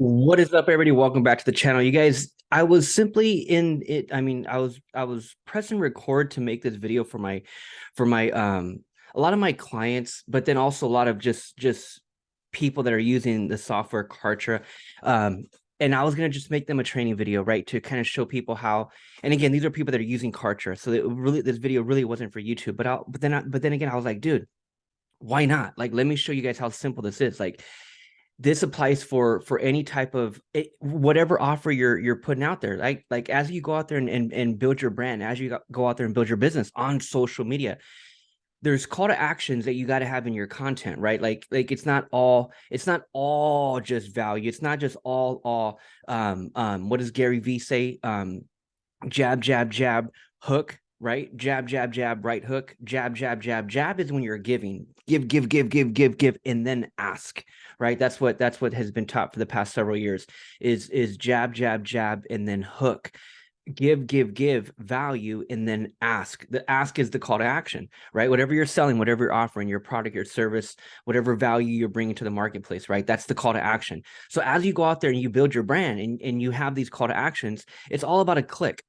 What is up, everybody? Welcome back to the channel. You guys, I was simply in it. I mean, I was I was pressing record to make this video for my for my um a lot of my clients, but then also a lot of just just people that are using the software Kartra. Um, and I was gonna just make them a training video, right, to kind of show people how. And again, these are people that are using Kartra, so really this video really wasn't for YouTube. But I but then I, but then again, I was like, dude, why not? Like, let me show you guys how simple this is. Like this applies for for any type of eh, whatever offer you're you're putting out there like like as you go out there and, and and build your brand as you go out there and build your business on social media there's call to actions that you got to have in your content right? Like like it's not all it's not all just value it's not just all all um um what does gary vee say? Um jab jab jab hook right? Jab jab jab right hook. Jab jab jab jab is when you're giving. Give give give give give give and then ask right? That's what that's what has been taught for the past several years is is jab jab jab and then hook. Give give give value and then ask. The ask is the call to action right? Whatever you're selling whatever you're offering your product your service whatever value you're bringing to the marketplace right? That's the call to action. So as you go out there and you build your brand and, and you have these call to actions it's all about a click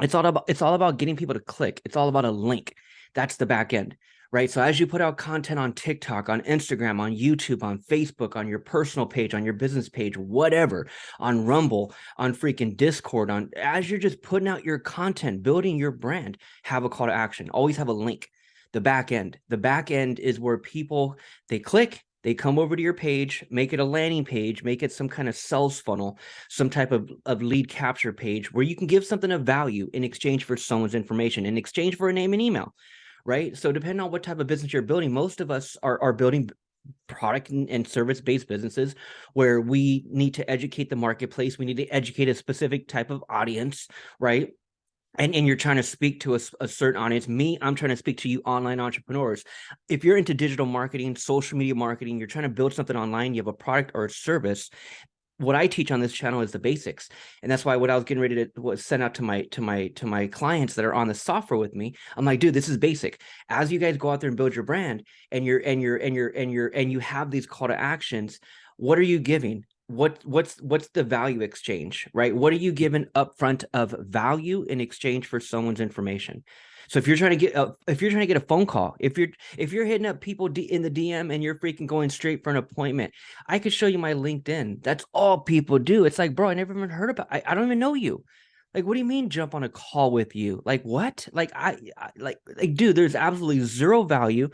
it's all about it's all about getting people to click it's all about a link that's the back end right? So as you put out content on TikTok, on Instagram, on YouTube, on Facebook, on your personal page, on your business page, whatever, on Rumble, on freaking Discord, on as you're just putting out your content, building your brand, have a call to action. Always have a link. The back end. The back end is where people they click, they come over to your page, make it a landing page, make it some kind of sales funnel, some type of, of lead capture page where you can give something of value in exchange for someone's information, in exchange for a name and email right? So depending on what type of business you're building, most of us are, are building product and, service-based businesses where we need to educate the marketplace. We need to educate a specific type of audience, right? And, and you're trying to speak to a, a, certain audience. Me, I'm trying to speak to you online entrepreneurs. If you're into digital marketing, social media marketing, you're trying to build something online, you have a product or a service, what I teach on this channel is the basics. And that's why what I was getting ready to was send out to my to my to my clients that are on the software with me. I'm like, dude, this is basic. As you guys go out there and build your brand and you're and you're and you're and you're and you have these call to actions, what are you giving? What what's what's the value exchange, right? What are you giving upfront of value in exchange for someone's information? So if you're trying to get a, if you're trying to get a phone call, if you're if you're hitting up people in the DM and you're freaking going straight for an appointment, I could show you my LinkedIn. That's all people do. It's like, bro, I never even heard about. I, I don't even know you. Like, what do you mean jump on a call with you? Like what? Like I, I like like dude, there's absolutely zero value.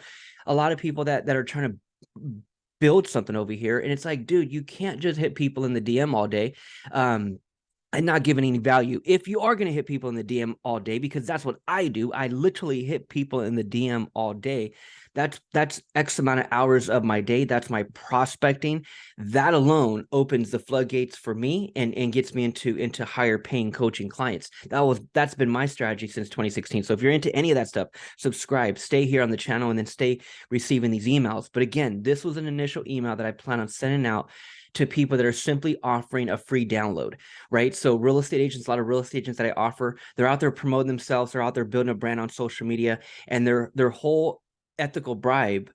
A lot of people that that are trying to build something over here and it's like dude you can't just hit people in the dm all day um and not giving any value. If you are going to hit people in the DM all day, because that's what I do, I literally hit people in the DM all day. That's that's X amount of hours of my day. That's my prospecting. That alone opens the floodgates for me and and gets me into into higher paying coaching clients. That was that's been my strategy since 2016. So if you're into any of that stuff, subscribe, stay here on the channel, and then stay receiving these emails. But again, this was an initial email that I plan on sending out to people that are simply offering a free download, right? So real estate agents, a lot of real estate agents that I offer, they're out there promoting themselves, they're out there building a brand on social media, and their their whole ethical bribe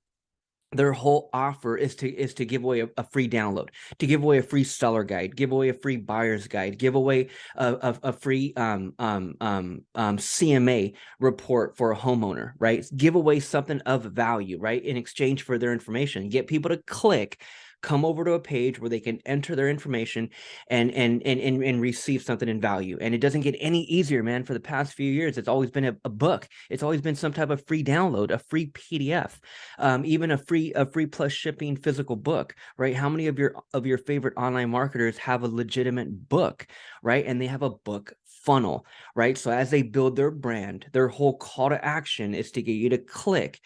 their whole offer is to is to give away a, a, free download to give away a free seller guide give away a free buyer's guide give away a, a, a free um, um, um, um, cma report for a homeowner right? Give away something of value right in exchange for their information. Get people to click come over to a page where they can enter their information and and and and, and receive something in value. And it doesn't get any easier man for the past few years. It's always been a, a book. It's always been some type of free download a free pdf um, even a free a free plus shipping physical book right? How many of your of your favorite online marketers have a legitimate book right? And they have a book funnel right? So as they build their brand their whole call to action is to get you to click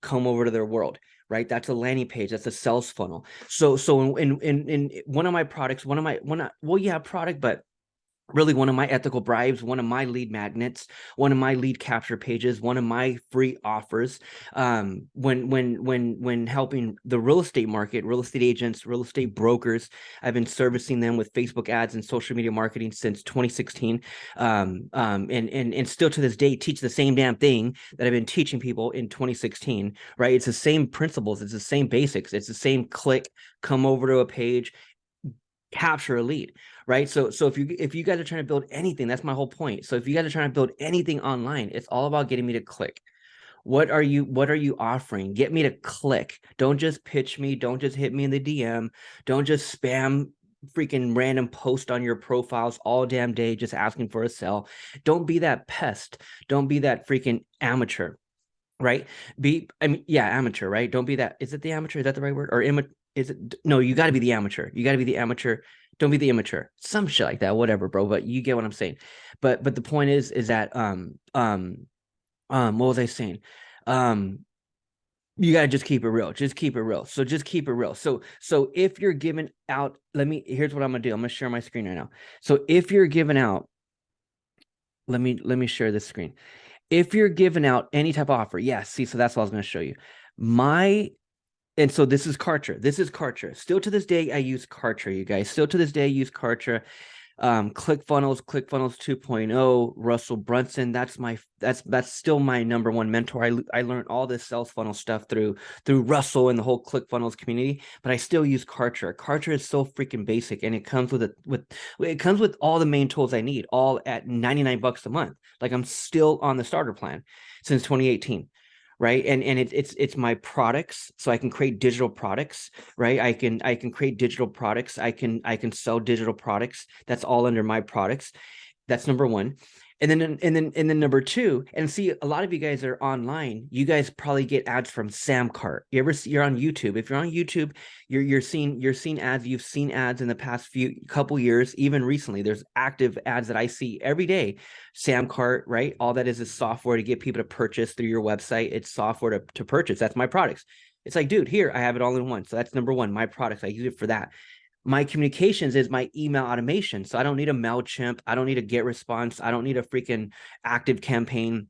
come over to their world right? That's a landing page. That's a sales funnel. So, so in, in, in one of my products, one of my, one, of, well, yeah, product, but really one of my ethical bribes, one of my lead magnets, one of my lead capture pages, one of my free offers. Um, when when when when helping the real estate market, real estate agents, real estate brokers, I've been servicing them with Facebook ads and social media marketing since 2016. Um, um, and and and still to this day teach the same damn thing that I've been teaching people in 2016. Right? It's the same principles. It's the same basics. It's the same click. Come over to a page capture a lead right? So so if you if you guys are trying to build anything that's my whole point. So if you guys are trying to build anything online it's all about getting me to click. What are you what are you offering? Get me to click. Don't just pitch me. Don't just hit me in the dm don't just spam freaking random post on your profiles all damn day just asking for a sell. Don't be that pest. Don't be that freaking amateur right? Be i mean yeah amateur right? Don't be that is it the amateur? Is that the right word? Or is it no you got to be the amateur. You got to be the amateur. Don't be the immature. Some shit like that whatever bro but you get what i'm saying. But but the point is is that um um um what was i saying? Um you got to just keep it real. Just keep it real. So just keep it real. So so if you're giving out let me here's what i'm gonna do. I'm gonna share my screen right now. So if you're giving out let me let me share this screen. If you're giving out any type of offer yes yeah, see so that's what i was going to show you. My and so this is Kartra. This is Kartra. Still to this day, I use Kartra, you guys. Still to this day, I use Kartra. Um, ClickFunnels, ClickFunnels 2.0, Russell Brunson. That's my that's that's still my number one mentor. I I learned all this sales funnel stuff through through Russell and the whole ClickFunnels community, but I still use Kartra. Kartra is so freaking basic, and it comes with it with it comes with all the main tools I need, all at 99 bucks a month. Like I'm still on the starter plan since 2018 right? And and it, it's it's my products so i can create digital products right? I can i can create digital products. I can i can sell digital products. That's all under my products. That's number one and then and then and then number two, and see a lot of you guys are online. You guys probably get ads from Samcart. You ever see you're on YouTube. If you're on YouTube, you're you're seeing you're seeing ads. You've seen ads in the past few couple years, even recently. There's active ads that I see every day. Samcart, right? All that is is software to get people to purchase through your website. It's software to, to purchase. That's my products. It's like, dude, here I have it all in one. So that's number one, my products. I use it for that my communications is my email automation. So I don't need a MailChimp. I don't need a GetResponse. I don't need a freaking ActiveCampaign.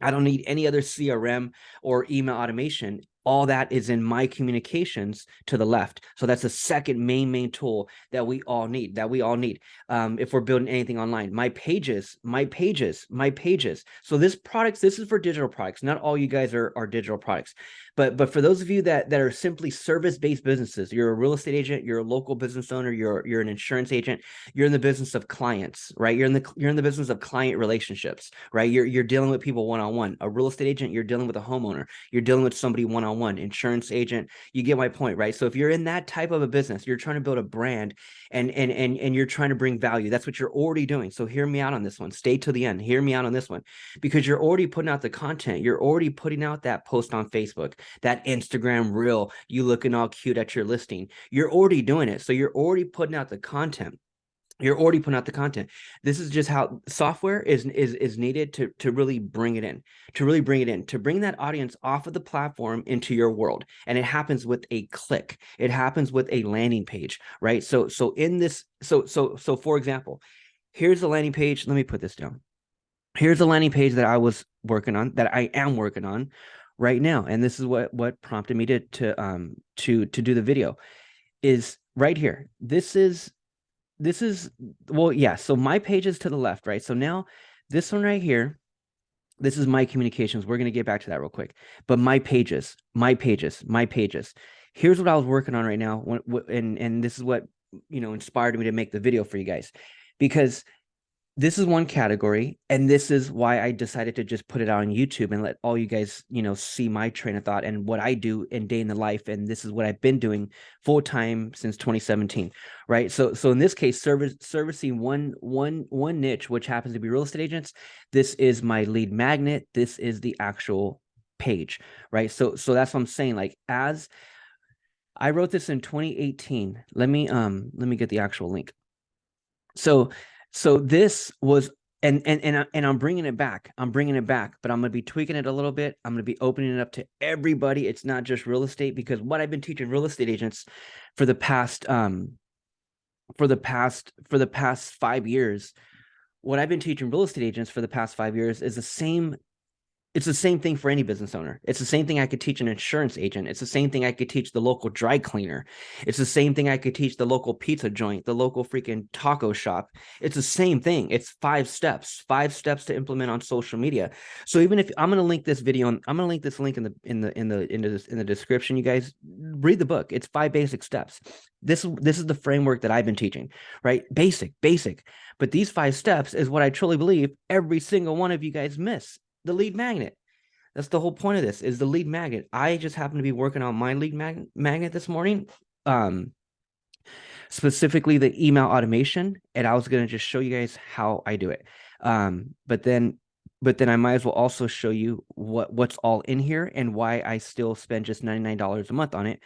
I don't need any other CRM or email automation all that is in my communications to the left. So that's the second main, main tool that we all need, that we all need um, if we're building anything online. My pages, my pages, my pages. So this products, this is for digital products. Not all you guys are, are digital products. But, but for those of you that, that are simply service-based businesses, you're a real estate agent, you're a local business owner, you're, you're an insurance agent, you're in the business of clients, right? You're in the, you're in the business of client relationships, right? You're, you're dealing with people one-on-one. -on -one. A real estate agent, you're dealing with a homeowner. You're dealing with somebody one-on-one. -on -one one insurance agent you get my point right so if you're in that type of a business you're trying to build a brand and and and, and you're trying to bring value that's what you're already doing so hear me out on this one stay till the end hear me out on this one because you're already putting out the content you're already putting out that post on facebook that instagram reel you looking all cute at your listing. You're already doing it so you're already putting out the content. You're already putting out the content. This is just how software is is is needed to to really bring it in to really bring it in to bring that audience off of the platform into your world. And it happens with a click. It happens with a landing page right? So so in this so so so for example here's the landing page. Let me put this down. Here's the landing page that i was working on that i am working on right now and this is what what prompted me to to um to to do the video is right here this is this is, well, yeah. So my page is to the left, right? So now this one right here, this is my communications. We're going to get back to that real quick. But my pages, my pages, my pages. Here's what I was working on right now. And, and this is what, you know, inspired me to make the video for you guys. Because this is one category and this is why i decided to just put it on youtube and let all you guys you know see my train of thought and what i do in day in the life and this is what i've been doing full time since 2017 right? So so in this case service servicing one one one niche which happens to be real estate agents this is my lead magnet. This is the actual page right? So so that's what i'm saying like as i wrote this in 2018 let me um let me get the actual link. So so this was, and and and and I'm bringing it back. I'm bringing it back, but I'm going to be tweaking it a little bit. I'm going to be opening it up to everybody. It's not just real estate because what I've been teaching real estate agents for the past um for the past for the past five years, what I've been teaching real estate agents for the past five years is the same It's the same thing for any business owner. It's the same thing I could teach an insurance agent. It's the same thing I could teach the local dry cleaner. It's the same thing I could teach the local pizza joint, the local freaking taco shop. It's the same thing. It's five steps, five steps to implement on social media. So even if I'm going to link this video, I'm going to link this link in the in the in the in the in the description. You guys read the book. It's five basic steps. This this is the framework that I've been teaching, right? Basic, basic. But these five steps is what I truly believe every single one of you guys miss the lead magnet. That's the whole point of this is the lead magnet. I just happen to be working on my lead mag magnet this morning. Um, specifically the email automation. And I was going to just show you guys how I do it. Um, but then but then I might as well also show you what what's all in here and why I still spend just $99 a month on it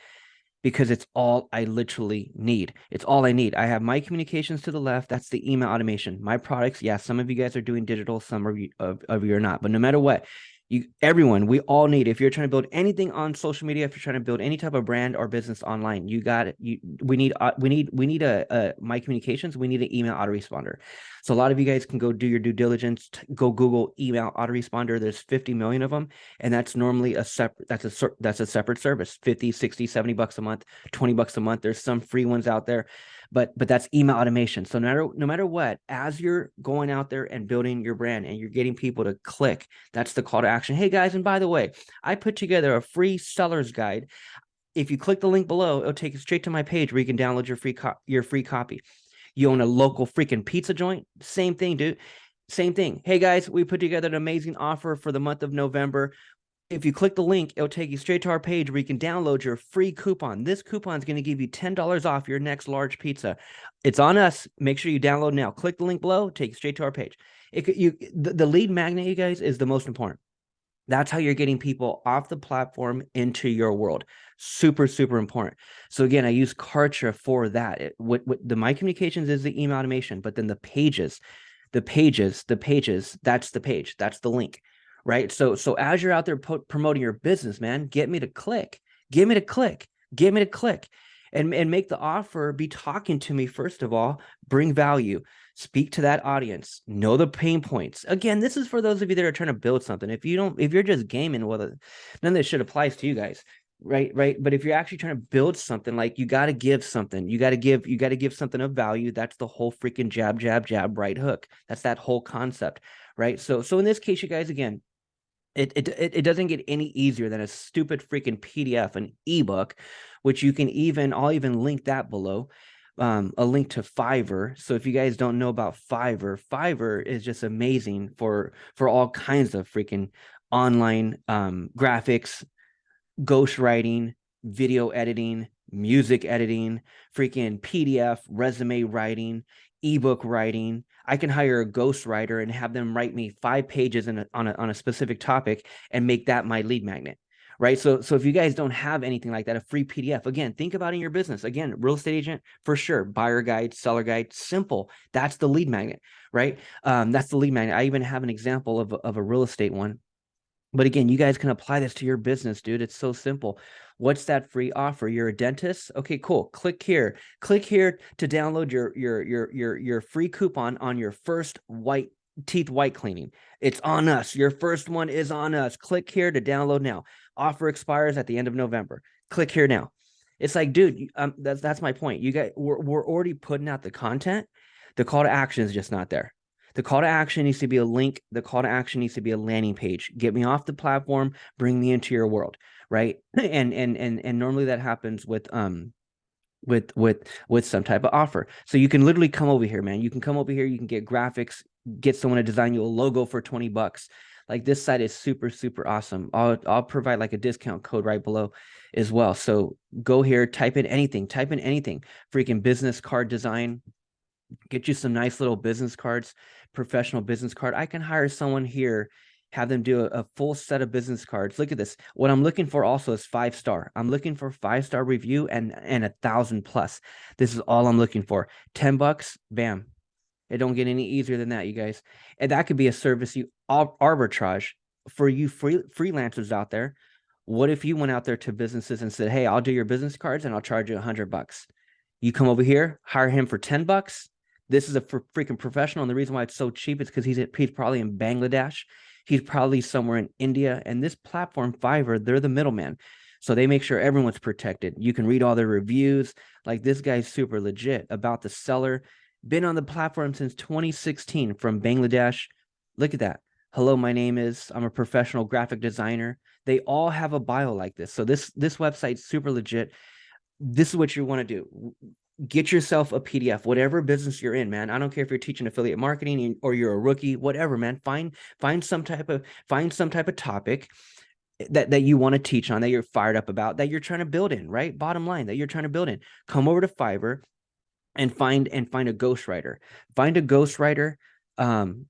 because it's all I literally need. It's all I need. I have my communications to the left. That's the email automation. My products, yeah, some of you guys are doing digital, some of you, of, of you are not. But no matter what, you everyone we all need if you're trying to build anything on social media if you're trying to build any type of brand or business online you got it you we need uh, we need we need a, a my communications we need an email autoresponder. So a lot of you guys can go do your due diligence go google email autoresponder there's 50 million of them and that's normally a separate that's a that's a separate service 50 60 70 bucks a month 20 bucks a month there's some free ones out there but but that's email automation. So no matter no matter what as you're going out there and building your brand and you're getting people to click that's the call to action. Hey guys and by the way i put together a free seller's guide. If you click the link below it'll take you straight to my page where you can download your free your free copy. You own a local freaking pizza joint? Same thing dude. Same thing. Hey guys, we put together an amazing offer for the month of November if you click the link, it'll take you straight to our page where you can download your free coupon. This coupon is going to give you $10 off your next large pizza. It's on us. Make sure you download now. Click the link below, take you straight to our page. It, you, the, the lead magnet, you guys, is the most important. That's how you're getting people off the platform into your world. Super, super important. So again, I use Kartra for that. It, what, what the My Communications is the email automation, but then the pages, the pages, the pages, that's the page. That's the link right? So so as you're out there promoting your business, man, get me to click, get me to click, get me to click, and and make the offer be talking to me first of all, bring value, speak to that audience, know the pain points. Again, this is for those of you that are trying to build something. If you don't, if you're just gaming, well, none of this shit applies to you guys right right but if you're actually trying to build something like you got to give something you got to give you got to give something of value that's the whole freaking jab jab jab right hook that's that whole concept right so so in this case you guys again it, it it doesn't get any easier than a stupid freaking PDF, an ebook, which you can even I'll even link that below. Um, a link to Fiverr. So if you guys don't know about Fiverr, Fiverr is just amazing for for all kinds of freaking online um, graphics, ghostwriting, video editing, music editing, freaking PDF, resume writing, ebook writing. I can hire a ghostwriter and have them write me five pages a, on, a, on a specific topic and make that my lead magnet. Right. So, so if you guys don't have anything like that, a free PDF, again, think about in your business. Again, real estate agent for sure. Buyer guide, seller guide, simple. That's the lead magnet, right? Um, that's the lead magnet. I even have an example of, of a real estate one but again, you guys can apply this to your business, dude. It's so simple. What's that free offer? You're a dentist? Okay, cool. Click here. Click here to download your your your your your free coupon on your first white teeth white cleaning. It's on us. Your first one is on us. Click here to download now. Offer expires at the end of November. Click here now. It's like, dude, um, that's that's my point. You guys, we're we're already putting out the content. The call to action is just not there. The call to action needs to be a link. The call to action needs to be a landing page. Get me off the platform, bring me into your world, right? And and and and normally that happens with um with with with some type of offer. So you can literally come over here, man. You can come over here, you can get graphics, get someone to design you a logo for 20 bucks. Like this site is super super awesome. I'll I'll provide like a discount code right below as well. So go here, type in anything, type in anything. Freaking business card design, get you some nice little business cards, professional business card. I can hire someone here, have them do a, a, full set of business cards. Look at this. What I'm looking for also is five star. I'm looking for five star review and and a thousand plus. This is all I'm looking for. 10 bucks, bam. It don't get any easier than that, you guys. And that could be a service you arbitrage for you free freelancers out there. What if you went out there to businesses and said, "Hey, I'll do your business cards and I'll charge you a hundred bucks." You come over here, hire him for 10 bucks, this is a freaking professional. And the reason why it's so cheap is because he's, he's probably in Bangladesh. He's probably somewhere in India. And this platform, Fiverr, they're the middleman. So they make sure everyone's protected. You can read all their reviews. Like this guy's super legit about the seller. Been on the platform since 2016 from Bangladesh. Look at that. Hello, my name is, I'm a professional graphic designer. They all have a bio like this. So this, this website's super legit. This is what you want to do get yourself a PDF, whatever business you're in, man. I don't care if you're teaching affiliate marketing or you're a rookie, whatever, man. Find find some type of find some type of topic that that you want to teach on that you're fired up about that you're trying to build in, right? Bottom line that you're trying to build in. Come over to Fiverr and find and find a ghostwriter. Find a ghostwriter um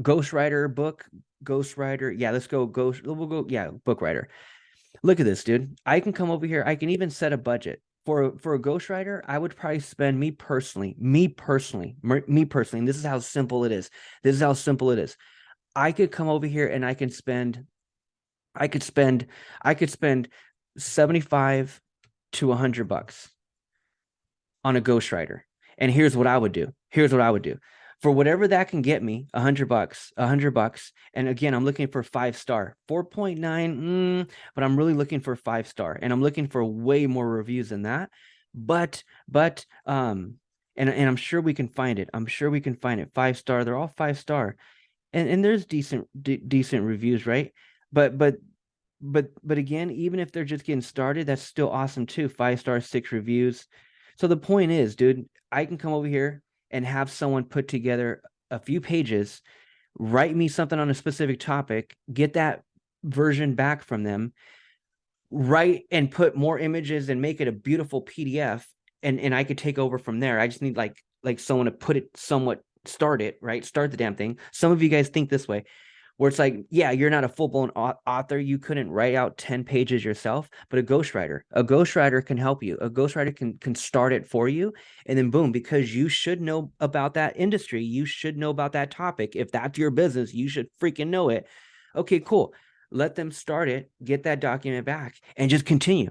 ghostwriter book, ghostwriter. Yeah, let's go ghost we'll go yeah, book writer. Look at this, dude. I can come over here. I can even set a budget for for a ghostwriter, I would probably spend me personally, me personally, me personally, and this is how simple it is. This is how simple it is. I could come over here and I can spend, I could spend, I could spend 75 to 100 bucks on a ghostwriter. And here's what I would do. Here's what I would do for whatever that can get me, a hundred bucks, a hundred bucks. And again, I'm looking for five star, 4.9, mm, but I'm really looking for five star and I'm looking for way more reviews than that. But, but, um, and, and I'm sure we can find it. I'm sure we can find it. Five star. They're all five star. And, and there's decent, decent reviews, right? But, but, but, but again, even if they're just getting started, that's still awesome too. Five star, six reviews. So the point is, dude, I can come over here and have someone put together a few pages, write me something on a specific topic, get that version back from them, write and put more images and make it a beautiful PDF. And, and I could take over from there. I just need like, like someone to put it somewhat start it, right? Start the damn thing. Some of you guys think this way where it's like, yeah, you're not a full blown author. You couldn't write out 10 pages yourself, but a ghostwriter, a ghostwriter can help you. A ghostwriter can, can start it for you. And then boom, because you should know about that industry, you should know about that topic. If that's your business, you should freaking know it. Okay, cool. Let them start it, get that document back and just continue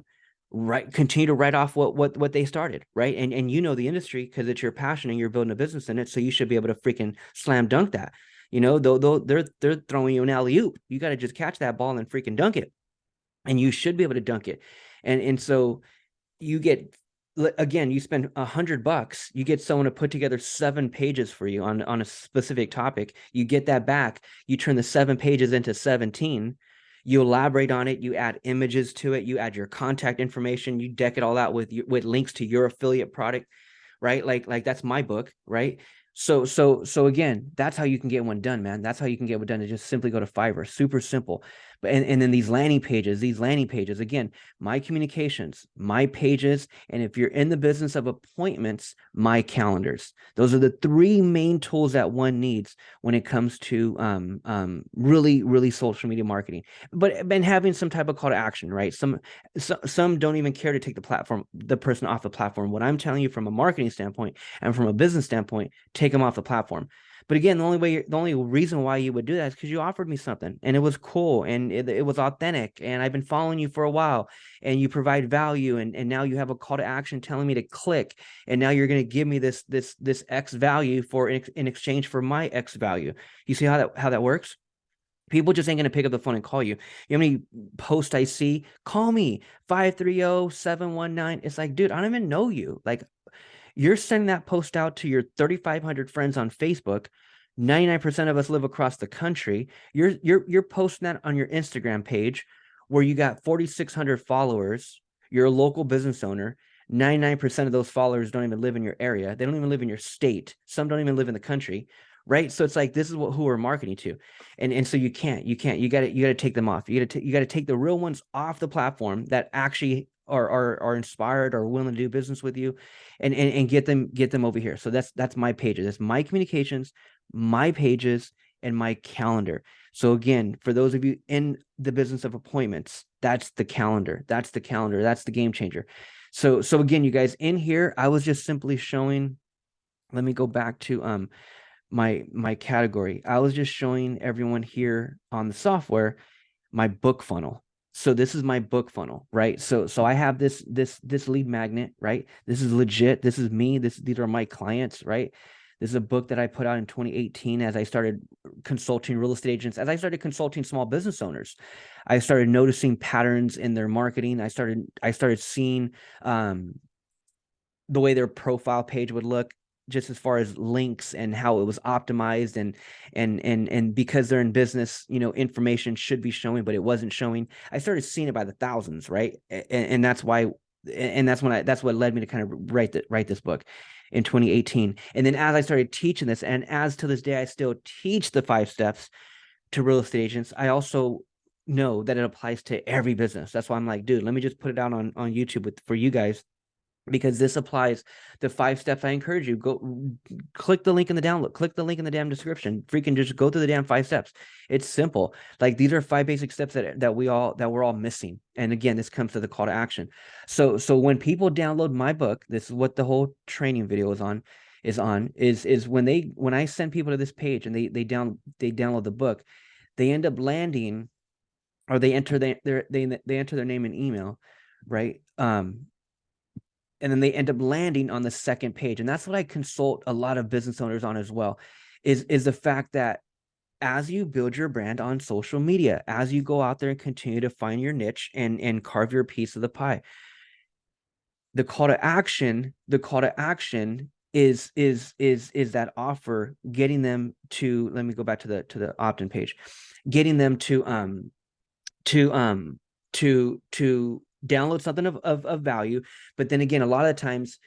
right continue to write off what what what they started right and and you know the industry because it's your passion and you're building a business in it so you should be able to freaking slam dunk that you know, though, they're they're throwing you an alley oop. You got to just catch that ball and freaking dunk it, and you should be able to dunk it. And and so you get again, you spend a hundred bucks, you get someone to put together seven pages for you on on a specific topic. You get that back. You turn the seven pages into seventeen. You elaborate on it. You add images to it. You add your contact information. You deck it all out with with links to your affiliate product, right? Like like that's my book, right? So, so, so again, that's how you can get one done, man. That's how you can get one done to just simply go to Fiverr. Super simple. And, and then these landing pages, these landing pages, again, my communications, my pages, and if you're in the business of appointments, my calendars. Those are the three main tools that one needs when it comes to um, um, really, really social media marketing. But been having some type of call to action, right? Some, some some don't even care to take the platform, the person off the platform. What I'm telling you from a marketing standpoint and from a business standpoint, take them off the platform. But again, the only way, the only reason why you would do that is because you offered me something and it was cool and it, it was authentic and I've been following you for a while and you provide value and, and now you have a call to action telling me to click and now you're going to give me this, this, this X value for in, exchange for my X value. You see how that, how that works? People just ain't going to pick up the phone and call you. You know how many posts I see? Call me 530-719. It's like, dude, I don't even know you. Like you're sending that post out to your 3,500 friends on Facebook. 99% of us live across the country. You're, you're, you're posting that on your Instagram page where you got 4,600 followers. You're a local business owner. 99% of those followers don't even live in your area. They don't even live in your state. Some don't even live in the country right so it's like this is what who we're marketing to and and so you can't you can't you got to you got to take them off you got to you got to take the real ones off the platform that actually are, are are inspired or willing to do business with you and, and and get them get them over here. So that's that's my pages. That's my communications my pages and my calendar. So again for those of you in the business of appointments that's the calendar. That's the calendar. That's the game changer. So so again you guys in here i was just simply showing let me go back to um my my category. I was just showing everyone here on the software my book funnel so this is my book funnel right? So so i have this this this lead magnet right? This is legit. This is me. This these are my clients right? This is a book that I put out in 2018 as I started consulting real estate agents, as I started consulting small business owners. I started noticing patterns in their marketing. I started I started seeing um, the way their profile page would look just as far as links and how it was optimized and and and and because they're in business you know information should be showing but it wasn't showing. I started seeing it by the thousands right? And, and that's why and that's when i that's what led me to kind of write the, write this book in 2018 and then as i started teaching this and as to this day i still teach the five steps to real estate agents i also know that it applies to every business. That's why i'm like dude let me just put it out on on youtube with for you guys because this applies the five steps. I encourage you go click the link in the download, click the link in the damn description. Freaking just go through the damn five steps. It's simple. Like these are five basic steps that that we all that we're all missing. And again, this comes to the call to action. So so when people download my book, this is what the whole training video is on is on is is when they when I send people to this page and they they down they download the book, they end up landing or they enter their, they they enter their name and email, right? Um and then they end up landing on the second page and that's what i consult a lot of business owners on as well is is the fact that as you build your brand on social media as you go out there and continue to find your niche and and carve your piece of the pie the call to action the call to action is is is is that offer getting them to let me go back to the to the opt-in page getting them to um to um to to download something of, of, of value. But then again, a lot of times,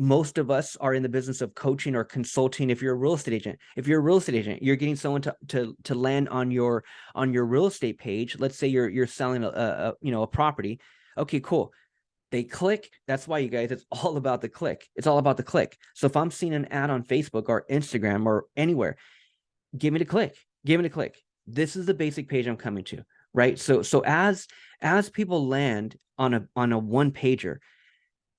most of us are in the business of coaching or consulting if you're a real estate agent. If you're a real estate agent you're getting someone to to to land on your on your real estate page. Let's say you're you're selling a, a you know a property. Okay cool. They click. That's why you guys it's all about the click. It's all about the click. So if i'm seeing an ad on facebook or instagram or anywhere give me the click. Give me the click. This is the basic page i'm coming to right? So so as as people land on a on a one pager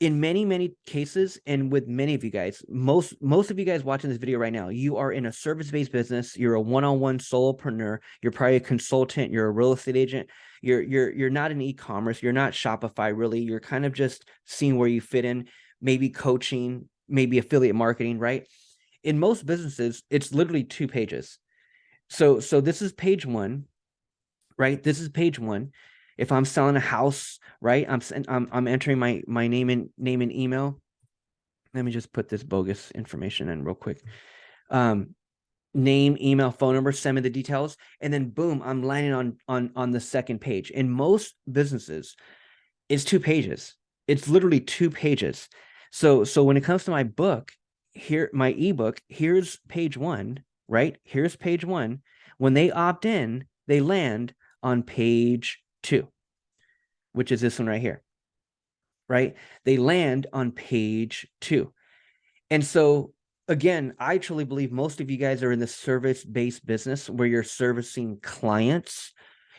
in many many cases and with many of you guys most most of you guys watching this video right now you are in a service-based business. You're a one-on-one solopreneur. You're probably a consultant. You're a real estate agent. You're you're you're not in e-commerce. You're not shopify really. You're kind of just seeing where you fit in maybe coaching maybe affiliate marketing right? In most businesses it's literally two pages. So so this is page one right this is page one if I'm selling a house, right? I'm I'm I'm entering my my name and name and email. Let me just put this bogus information in real quick. Um, name, email, phone number, send me the details, and then boom, I'm landing on on on the second page. In most businesses, it's two pages. It's literally two pages. So so when it comes to my book, here my ebook, here's page one, right? Here's page one. When they opt in, they land on page two, which is this one right here, right? They land on page two. And so again, I truly believe most of you guys are in the service-based business where you're servicing clients.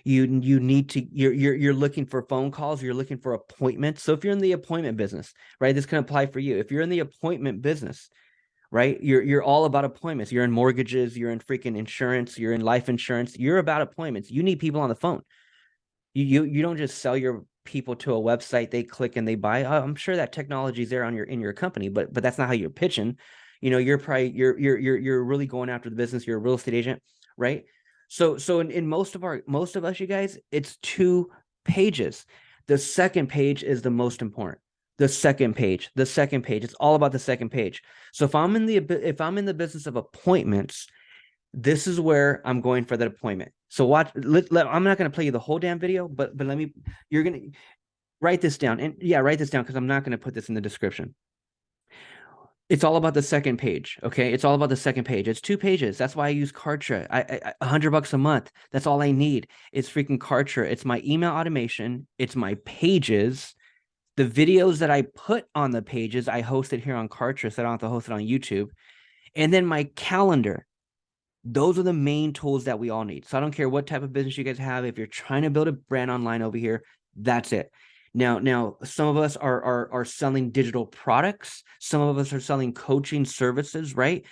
You you need to you're you're you're looking for phone calls. You're looking for appointments. So if you're in the appointment business, right, this can apply for you. If you're in the appointment business, right, you're you're all about appointments. You're in mortgages. You're in freaking insurance. You're in life insurance. You're about appointments. You need people on the phone you, you you don't just sell your people to a website they click and they buy uh, i'm sure that technology is there on your in your company but but that's not how you're pitching you know you're probably you're you're you're, you're really going after the business you're a real estate agent right so so in, in most of our most of us you guys it's two pages the second page is the most important the second page the second page it's all about the second page so if i'm in the if i'm in the business of appointments this is where I'm going for that appointment. So watch, let, let, I'm not going to play you the whole damn video, but, but let me, you're going to write this down and yeah, write this down because I'm not going to put this in the description. It's all about the second page. Okay. It's all about the second page. It's two pages. That's why I use Kartra. I, hundred bucks a month. That's all I need. It's freaking Kartra. It's my email automation. It's my pages. The videos that I put on the pages, I host it here on Kartra. So I don't have to host it on YouTube. And then my calendar those are the main tools that we all need. So I don't care what type of business you guys have. If you're trying to build a brand online over here, that's it. Now, now some of us are, are, are selling digital products. Some of us are selling coaching services, right?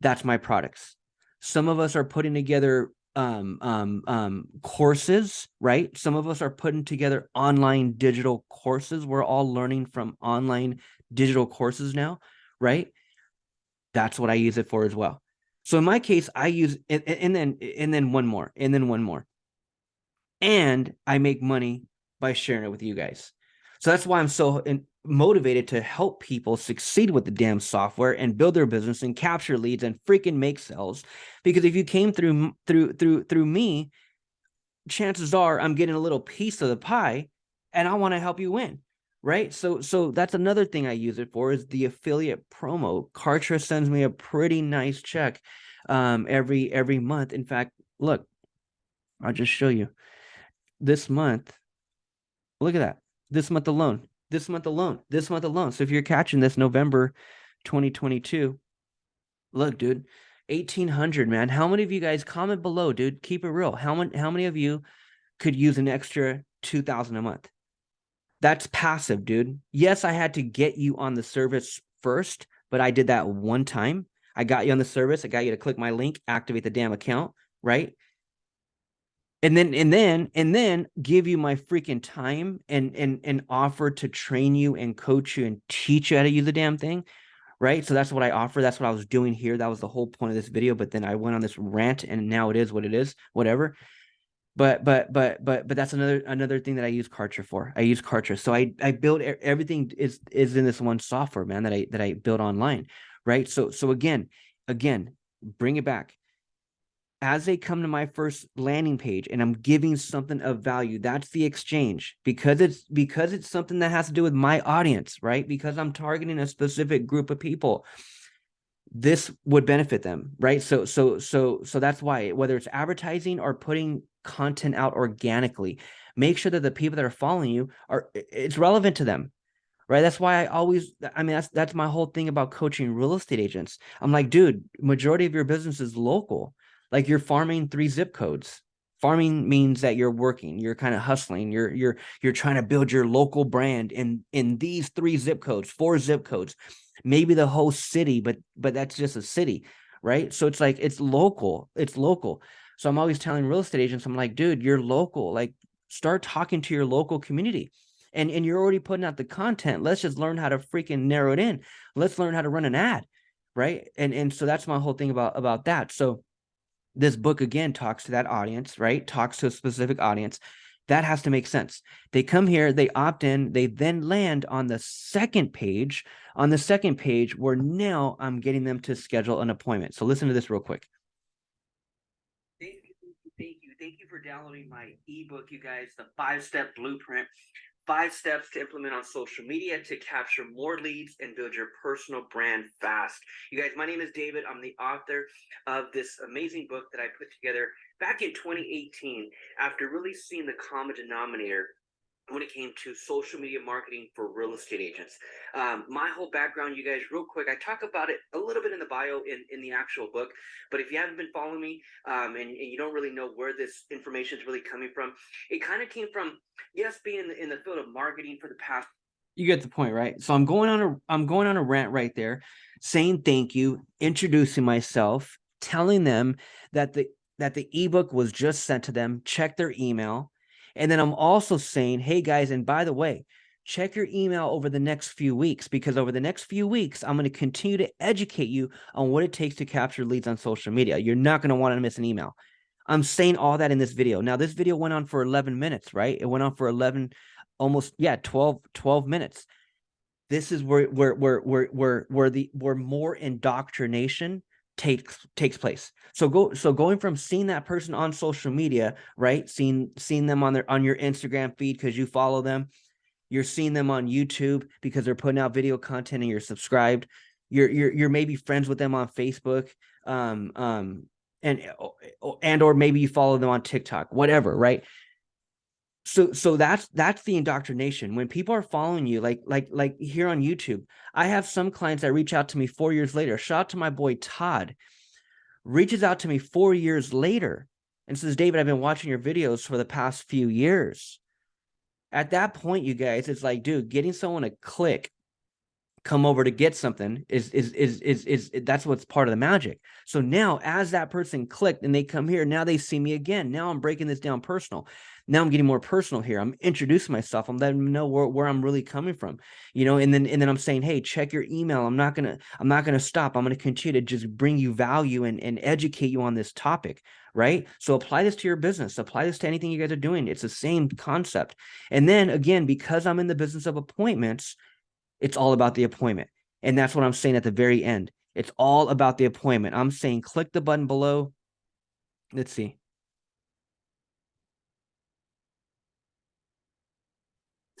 That's my products. Some of us are putting together um, um, um, courses, right? Some of us are putting together online digital courses. We're all learning from online digital courses now, right? That's what I use it for as well. So in my case, I use and, and then and then one more and then one more. And I make money by sharing it with you guys. So that's why I'm so in, motivated to help people succeed with the damn software and build their business and capture leads and freaking make sales. Because if you came through through through through me, chances are I'm getting a little piece of the pie and I want to help you win. Right. So so that's another thing I use it for is the affiliate promo. Kartra sends me a pretty nice check um every every month. In fact, look, I'll just show you this month. Look at that. This month alone, this month alone, this month alone. So if you're catching this November 2022, look, dude, 1800, man. How many of you guys comment below, dude? Keep it real. How many, how many of you could use an extra 2000 a month? That's passive, dude. Yes, I had to get you on the service first, but I did that one time. I got you on the service. I got you to click my link, activate the damn account, right? And then and then and then give you my freaking time and and and offer to train you and coach you and teach you how to use the damn thing right? So that's what i offer that's what i was doing here that was the whole point of this video but then i went on this rant and now it is what it is whatever. But but but but but that's another another thing that i use kartra for i use kartra. So i i build everything is is in this one software man that i that i build online right? So so again again bring it back as they come to my first landing page and I'm giving something of value, that's the exchange because it's because it's something that has to do with my audience, right? Because I'm targeting a specific group of people. This would benefit them, right? So so so so that's why whether it's advertising or putting content out organically, make sure that the people that are following you are it's relevant to them. Right. That's why I always I mean that's that's my whole thing about coaching real estate agents. I'm like, dude, majority of your business is local like you're farming three zip codes. Farming means that you're working you're kind of hustling you're you're you're trying to build your local brand in in these three zip codes four zip codes. Maybe the whole city but but that's just a city right? So it's like it's local it's local. So i'm always telling real estate agents i'm like dude you're local like start talking to your local community. And and you're already putting out the content. Let's just learn how to freaking narrow it in. Let's learn how to run an ad right? And and so that's my whole thing about about that. So this book again talks to that audience, right? Talks to a specific audience. That has to make sense. They come here, they opt in, they then land on the second page. On the second page, where now I'm getting them to schedule an appointment. So listen to this real quick. Thank you, thank you, thank you for downloading my ebook, you guys, the five-step blueprint five steps to implement on social media to capture more leads and build your personal brand fast. You guys, my name is David. I'm the author of this amazing book that I put together back in 2018 after really seeing the common denominator when it came to social media marketing for real estate agents. Um, my whole background, you guys, real quick, I talk about it a little bit in the bio in, in the actual book, but if you haven't been following me um, and, and, you don't really know where this information is really coming from, it kind of came from, yes, being in the, in the field of marketing for the past you get the point right so i'm going on a i'm going on a rant right there saying thank you introducing myself telling them that the that the ebook was just sent to them check their email and then I'm also saying, hey guys, and by the way, check your email over the next few weeks because over the next few weeks, I'm going to continue to educate you on what it takes to capture leads on social media. You're not going to want to miss an email. I'm saying all that in this video. Now, this video went on for 11 minutes, right? It went on for 11, almost, yeah, 12, 12 minutes. This is where, where, where, where, where, where the, where more indoctrination takes takes place. So go so going from seeing that person on social media right seeing seeing them on their on your instagram feed because you follow them you're seeing them on youtube because they're putting out video content and you're subscribed you're you're, you're maybe friends with them on facebook um um and and or maybe you follow them on tiktok whatever right so so that's that's the indoctrination. When people are following you like like like here on youtube i have some clients that reach out to me four years later. Shout out to my boy todd. Reaches out to me four years later and says david i've been watching your videos for the past few years. At that point you guys it's like dude getting someone to click come over to get something is is is is is, is that's what's part of the magic. So now as that person clicked and they come here now they see me again. Now i'm breaking this down personal now I'm getting more personal here. I'm introducing myself. I'm letting them know where, where I'm really coming from, you know, and then and then I'm saying, hey, check your email. I'm not gonna, I'm not gonna stop. I'm gonna continue to just bring you value and, and educate you on this topic, right? So apply this to your business, apply this to anything you guys are doing. It's the same concept. And then again, because I'm in the business of appointments, it's all about the appointment. And that's what I'm saying at the very end. It's all about the appointment. I'm saying click the button below. Let's see.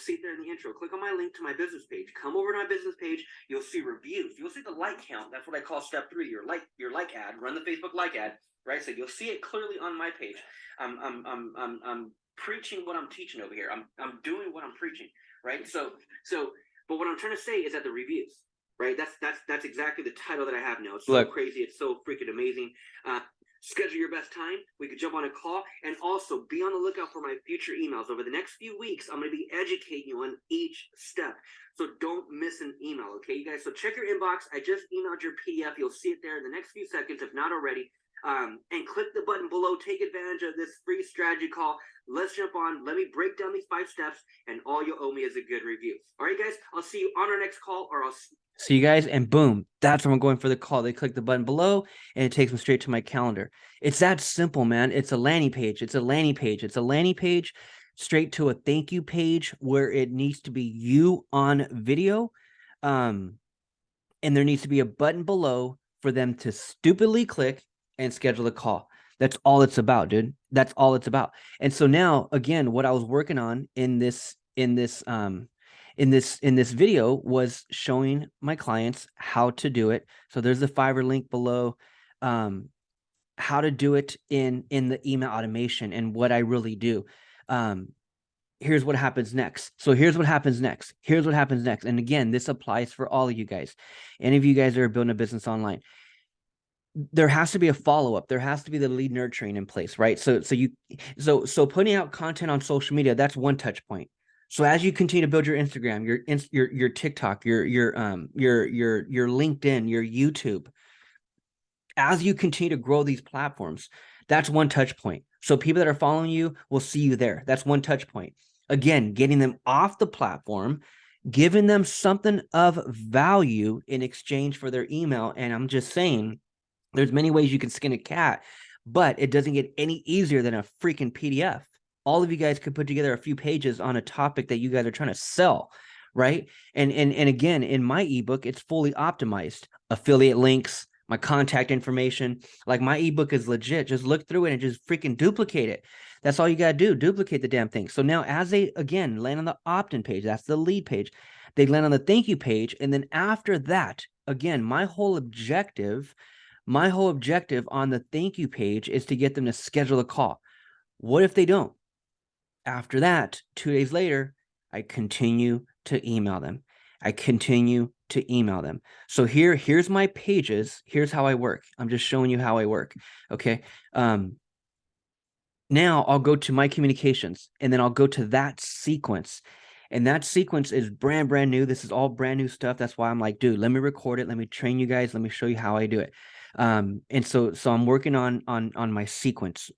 See it there in the intro. Click on my link to my business page. Come over to my business page. You'll see reviews. You'll see the like count. That's what I call step three. Your like your like ad. Run the Facebook like ad. Right. So you'll see it clearly on my page. I'm I'm I'm I'm, I'm preaching what I'm teaching over here. I'm I'm doing what I'm preaching. Right. So so but what I'm trying to say is that the reviews. Right. That's that's that's exactly the title that I have now. It's so Look. crazy. It's so freaking amazing. Uh, schedule your best time. We could jump on a call and also be on the lookout for my future emails. Over the next few weeks, I'm going to be educating you on each step. So don't miss an email, okay, you guys? So check your inbox. I just emailed your PDF. You'll see it there in the next few seconds, if not already. Um, and click the button below. Take advantage of this free strategy call. Let's jump on. Let me break down these five steps, and all you owe me is a good review. All right, guys. I'll see you on our next call, or I'll see you guys. And boom, that's when I'm going for the call. They click the button below, and it takes them straight to my calendar. It's that simple, man. It's a landing page. It's a landing page. It's a landing page straight to a thank you page where it needs to be you on video. Um, and there needs to be a button below for them to stupidly click and schedule a call. That's all it's about, dude. That's all it's about. And so now, again, what I was working on in this in this um in this in this video was showing my clients how to do it. So there's the Fiverr link below. Um, how to do it in in the email automation and what I really do. Um, here's what happens next. So here's what happens next. Here's what happens next. And again, this applies for all of you guys. Any of you guys that are building a business online there has to be a follow-up there has to be the lead nurturing in place right so so you so so putting out content on social media that's one touch point so as you continue to build your instagram your your your tiktok your your um your your your linkedin your youtube as you continue to grow these platforms that's one touch point. So people that are following you will see you there. That's one touch point. Again getting them off the platform giving them something of value in exchange for their email. And i'm just saying there's many ways you can skin a cat, but it doesn't get any easier than a freaking PDF. All of you guys could put together a few pages on a topic that you guys are trying to sell, right? And and and again, in my ebook, it's fully optimized. Affiliate links, my contact information, like my ebook is legit. Just look through it and just freaking duplicate it. That's all you got to do. Duplicate the damn thing. So now as they again land on the opt-in page, that's the lead page. They land on the thank you page and then after that, again, my whole objective my whole objective on the thank you page is to get them to schedule a call. What if they don't? After that, two days later, I continue to email them. I continue to email them. So here, here's my pages. Here's how I work. I'm just showing you how I work. Okay. Um, now I'll go to my communications and then I'll go to that sequence. And that sequence is brand, brand new. This is all brand new stuff. That's why I'm like, dude, let me record it. Let me train you guys. Let me show you how I do it um and so so i'm working on on on my sequence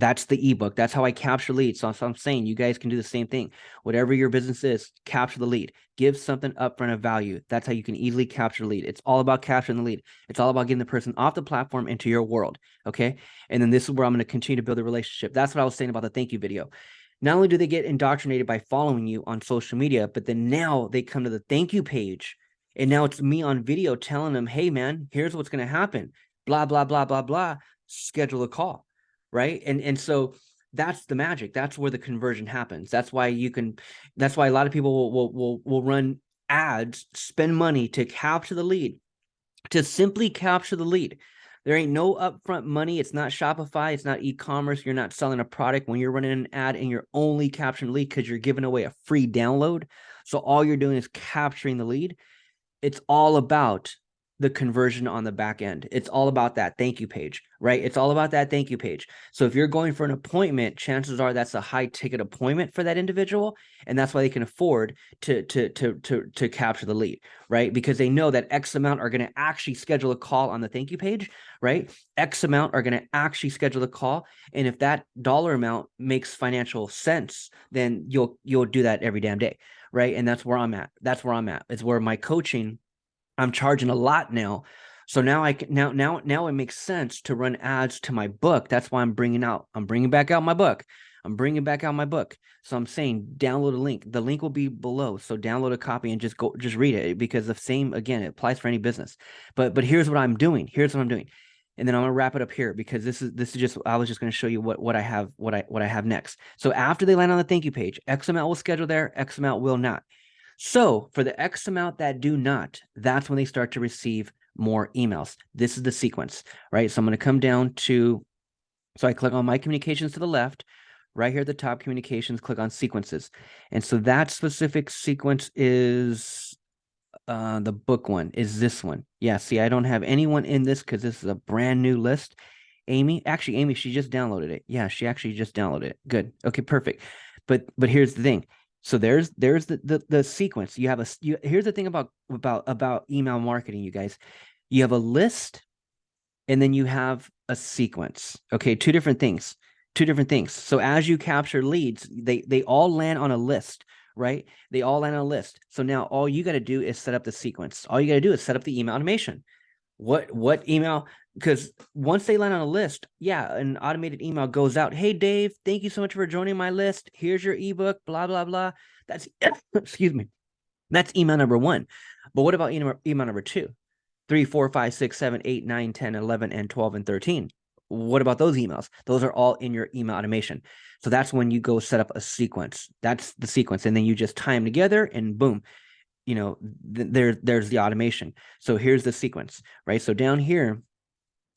that's the ebook that's how i capture leads. So, so i'm saying you guys can do the same thing. Whatever your business is capture the lead. Give something upfront of value. That's how you can easily capture lead. It's all about capturing the lead. It's all about getting the person off the platform into your world okay? And then this is where i'm going to continue to build a relationship. That's what i was saying about the thank you video. Not only do they get indoctrinated by following you on social media but then now they come to the thank you page. And now it's me on video telling them, hey, man, here's what's going to happen. Blah, blah, blah, blah, blah. Schedule a call. Right. And, and so that's the magic. That's where the conversion happens. That's why you can, that's why a lot of people will, will, will, run ads, spend money to capture the lead, to simply capture the lead. There ain't no upfront money. It's not Shopify. It's not e-commerce. You're not selling a product when you're running an ad and you're only capturing lead because you're giving away a free download. So all you're doing is capturing the lead it's all about the conversion on the back end. It's all about that thank you page, right? It's all about that thank you page. So if you're going for an appointment, chances are that's a high ticket appointment for that individual. And that's why they can afford to, to, to, to, to capture the lead, right? Because they know that X amount are going to actually schedule a call on the thank you page, right? X amount are going to actually schedule a call. And if that dollar amount makes financial sense, then you'll, you'll do that every damn day. Right. And that's where I'm at. That's where I'm at. It's where my coaching I'm charging a lot now. So now I can now now now it makes sense to run ads to my book. That's why I'm bringing out I'm bringing back out my book. I'm bringing back out my book. So I'm saying download a link. The link will be below. So download a copy and just go just read it because the same again it applies for any business. But but here's what I'm doing. Here's what I'm doing. And then I'm gonna wrap it up here because this is this is just I was just gonna show you what what I have what I what I have next. So after they land on the thank you page, X amount will schedule there, X amount will not. So for the X amount that do not, that's when they start to receive more emails. This is the sequence, right? So I'm going to come down to, so I click on my communications to the left, right here at the top communications, click on sequences. And so that specific sequence is uh, the book one is this one. Yeah, see, I don't have anyone in this because this is a brand new list. Amy, actually, Amy, she just downloaded it. Yeah, she actually just downloaded it. Good. Okay, perfect. But but here's the thing. So there's there's the, the the sequence. You have a you, here's the thing about about about email marketing, you guys. You have a list, and then you have a sequence. Okay, two different things. Two different things. So as you capture leads, they they all land on a list, right? They all land on a list. So now all you got to do is set up the sequence. All you got to do is set up the email automation. What what email? because once they land on a list, yeah, an automated email goes out. Hey, Dave, thank you so much for joining my list. Here's your ebook, blah, blah, blah. That's, excuse me, that's email number one. But what about email, email number two three four five six seven eight nine ten eleven and 12, and 13? What about those emails? Those are all in your email automation. So that's when you go set up a sequence. That's the sequence. And then you just tie them together and boom, you know, th there, there's the automation. So here's the sequence, right? So down here,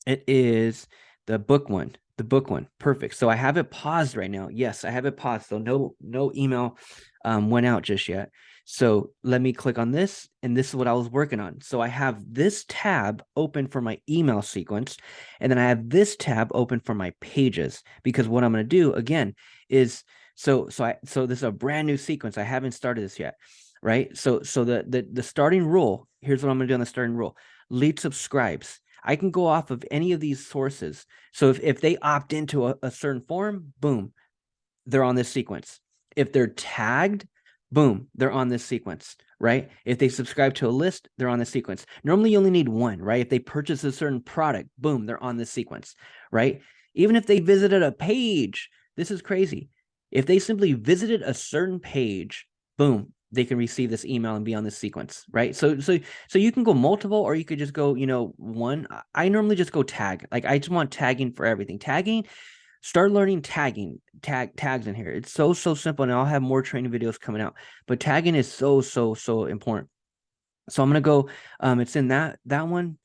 it is the book one, the book one. Perfect. So I have it paused right now. Yes, I have it paused. So no, no email um, went out just yet. So let me click on this and this is what I was working on. So I have this tab open for my email sequence and then I have this tab open for my pages because what I'm going to do again is so so I so this is a brand new sequence. I haven't started this yet, right? So so the the the starting rule, here's what I'm to do on the starting rule. Lead subscribes. I can go off of any of these sources. So if, if they opt into a, a certain form, boom, they're on this sequence. If they're tagged, boom, they're on this sequence, right? If they subscribe to a list, they're on the sequence. Normally you only need one, right? If they purchase a certain product, boom, they're on this sequence, right? Even if they visited a page, this is crazy. If they simply visited a certain page, boom, they can receive this email and be on this sequence, right? So, so, so you can go multiple, or you could just go, you know, one. I normally just go tag. Like I just want tagging for everything. Tagging, start learning tagging, tag tags in here. It's so so simple, and I'll have more training videos coming out. But tagging is so so so important. So I'm gonna go. Um, it's in that that one.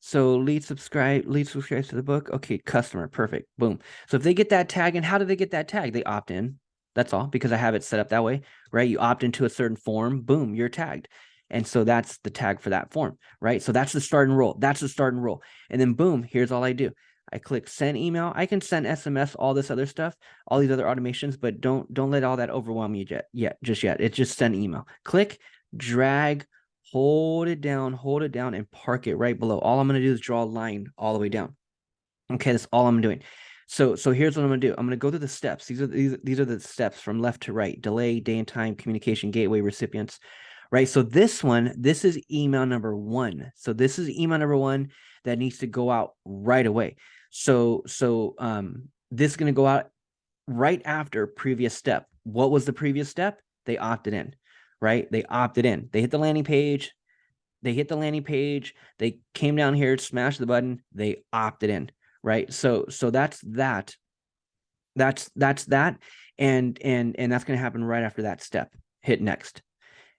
So lead subscribe, lead subscribe to the book. Okay, customer, perfect. Boom. So if they get that tag, and how do they get that tag? They opt in. That's all because I have it set up that way, right? You opt into a certain form, boom, you're tagged. And so that's the tag for that form, right? So that's the start and roll. That's the start and roll. And then boom, here's all I do. I click send email. I can send SMS, all this other stuff, all these other automations, but don't don't let all that overwhelm you yet, yet just yet. It's just send email. Click, drag, hold it down, hold it down, and park it right below. All I'm going to do is draw a line all the way down. Okay, that's all I'm doing. So, so here's what I'm going to do. I'm going to go through the steps. These are these, these are the steps from left to right: delay, day and time, communication, gateway, recipients. Right. So this one, this is email number one. So this is email number one that needs to go out right away. So, so um, this is going to go out right after previous step. What was the previous step? They opted in, right? They opted in. They hit the landing page. They hit the landing page. They came down here, smashed the button. They opted in right? So so that's that. That's that's that, and and and that's going to happen right after that step. Hit next.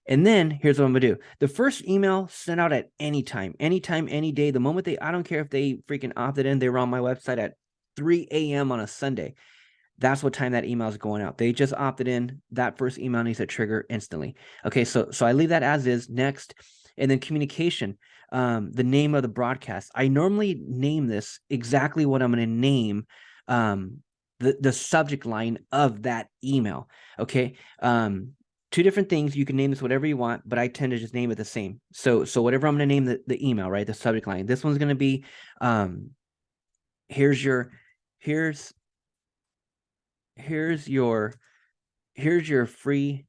And then here's what I'm gonna do. The first email sent out at any time, anytime, any day. The moment they, I don't care if they freaking opted in, they were on my website at 3 a.m. on a Sunday. That's what time that email is going out. They just opted in. That first email needs to trigger instantly. Okay, so so I leave that as is. Next, and then communication. Um, the name of the broadcast. I normally name this exactly what I'm going to name um, the, the subject line of that email. Okay. Um, two different things. You can name this whatever you want, but I tend to just name it the same. So, so whatever I'm going to name the, the email, right? The subject line, this one's going to be, um, here's your, here's, here's your, here's your free